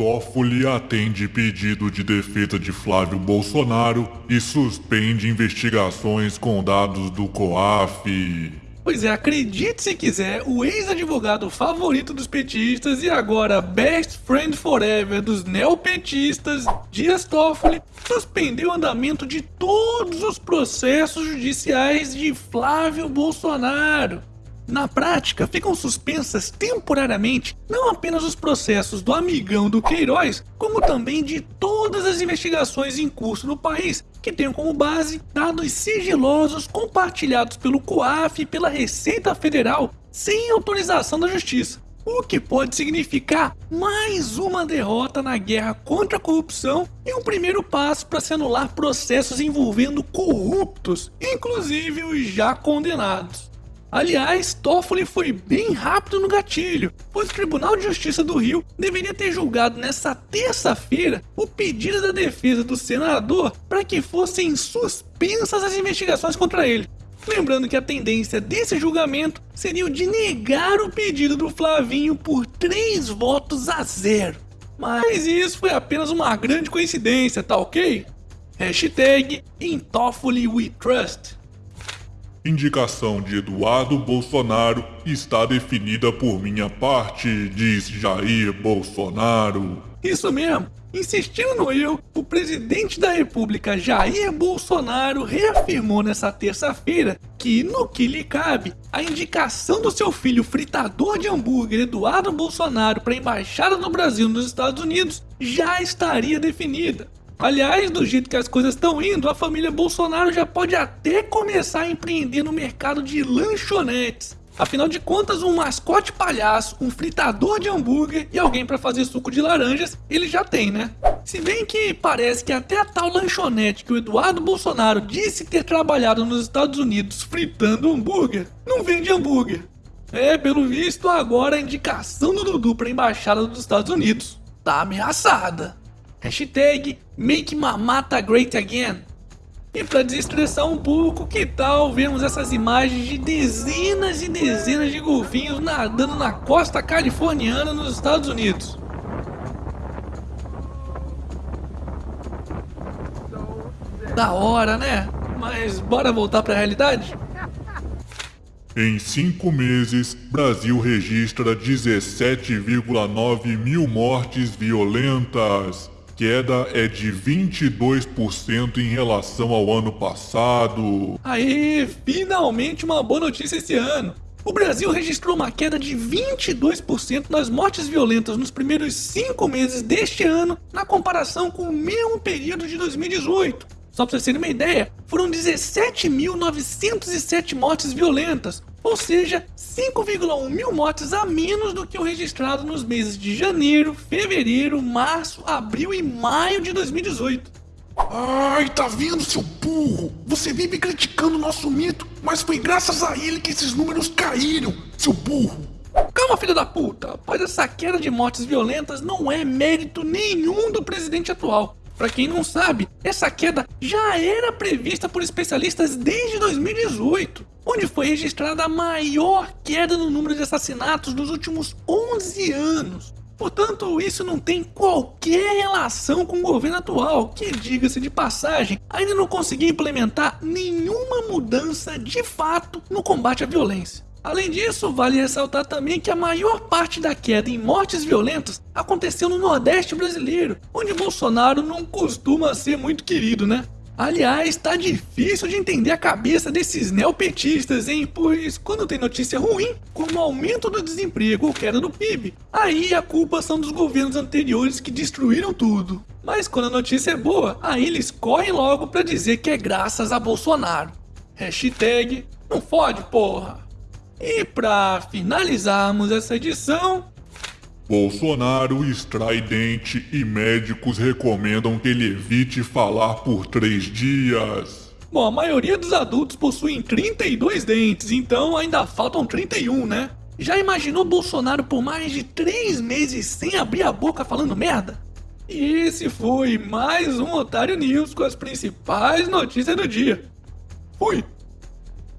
Toffoli atende pedido de defesa de Flávio Bolsonaro e suspende investigações com dados do COAF. Pois é, acredite se quiser, o ex-advogado favorito dos petistas e agora best friend forever dos neopetistas, Dias Toffoli, suspendeu o andamento de todos os processos judiciais de Flávio Bolsonaro. Na prática, ficam suspensas temporariamente não apenas os processos do amigão do Queiroz, como também de todas as investigações em curso no país, que tenham como base dados sigilosos compartilhados pelo COAF e pela Receita Federal sem autorização da Justiça. O que pode significar mais uma derrota na guerra contra a corrupção e um primeiro passo para se anular processos envolvendo corruptos, inclusive os já condenados. Aliás, Toffoli foi bem rápido no gatilho, pois o Tribunal de Justiça do Rio deveria ter julgado nessa terça-feira o pedido da defesa do senador para que fossem suspensas as investigações contra ele. Lembrando que a tendência desse julgamento seria o de negar o pedido do Flavinho por 3 votos a 0. Mas isso foi apenas uma grande coincidência, tá ok? Hashtag In Toffoli We Trust. Indicação de Eduardo Bolsonaro está definida por minha parte, diz Jair Bolsonaro. Isso mesmo. Insistindo no eu, o presidente da República Jair Bolsonaro reafirmou nessa terça-feira que, no que lhe cabe, a indicação do seu filho fritador de hambúrguer Eduardo Bolsonaro para a embaixada do Brasil nos Estados Unidos já estaria definida. Aliás, do jeito que as coisas estão indo, a família Bolsonaro já pode até começar a empreender no mercado de lanchonetes. Afinal de contas, um mascote palhaço, um fritador de hambúrguer e alguém para fazer suco de laranjas, ele já tem, né? Se bem que parece que até a tal lanchonete que o Eduardo Bolsonaro disse ter trabalhado nos Estados Unidos fritando hambúrguer, não vende hambúrguer. É, pelo visto, agora a indicação do Dudu para embaixada dos Estados Unidos tá ameaçada. Hashtag Make Mamata Great Again. E para desestressar um pouco, que tal vermos essas imagens de dezenas e dezenas de golfinhos nadando na costa californiana nos Estados Unidos? Da hora, né? Mas bora voltar para a realidade? Em cinco meses, Brasil registra 17,9 mil mortes violentas queda é de 22% em relação ao ano passado. Aê, finalmente uma boa notícia esse ano. O Brasil registrou uma queda de 22% nas mortes violentas nos primeiros 5 meses deste ano, na comparação com o mesmo período de 2018. Só para vocês terem uma ideia, foram 17.907 mortes violentas, ou seja, 5,1 mil mortes a menos do que o registrado nos meses de janeiro, fevereiro, março, abril e maio de 2018. Ai, tá vendo, seu burro? Você vive criticando o nosso mito, mas foi graças a ele que esses números caíram, seu burro. Calma, filho da puta, pois essa queda de mortes violentas não é mérito nenhum do presidente atual. Para quem não sabe, essa queda já era prevista por especialistas desde 2018, onde foi registrada a maior queda no número de assassinatos dos últimos 11 anos. Portanto, isso não tem qualquer relação com o governo atual, que, diga-se de passagem, ainda não conseguiu implementar nenhuma mudança de fato no combate à violência. Além disso, vale ressaltar também que a maior parte da queda em mortes violentas aconteceu no Nordeste brasileiro, onde Bolsonaro não costuma ser muito querido, né? Aliás, tá difícil de entender a cabeça desses neopetistas, hein? Pois quando tem notícia ruim, como aumento do desemprego ou queda do PIB, aí a culpa são dos governos anteriores que destruíram tudo. Mas quando a notícia é boa, aí eles correm logo pra dizer que é graças a Bolsonaro. Hashtag não fode, porra. E para finalizarmos essa edição, Bolsonaro extrai dente e médicos recomendam que ele evite falar por três dias. Bom, a maioria dos adultos possuem 32 dentes, então ainda faltam 31, né? Já imaginou Bolsonaro por mais de 3 meses sem abrir a boca falando merda? E esse foi mais um Otário News com as principais notícias do dia. Fui!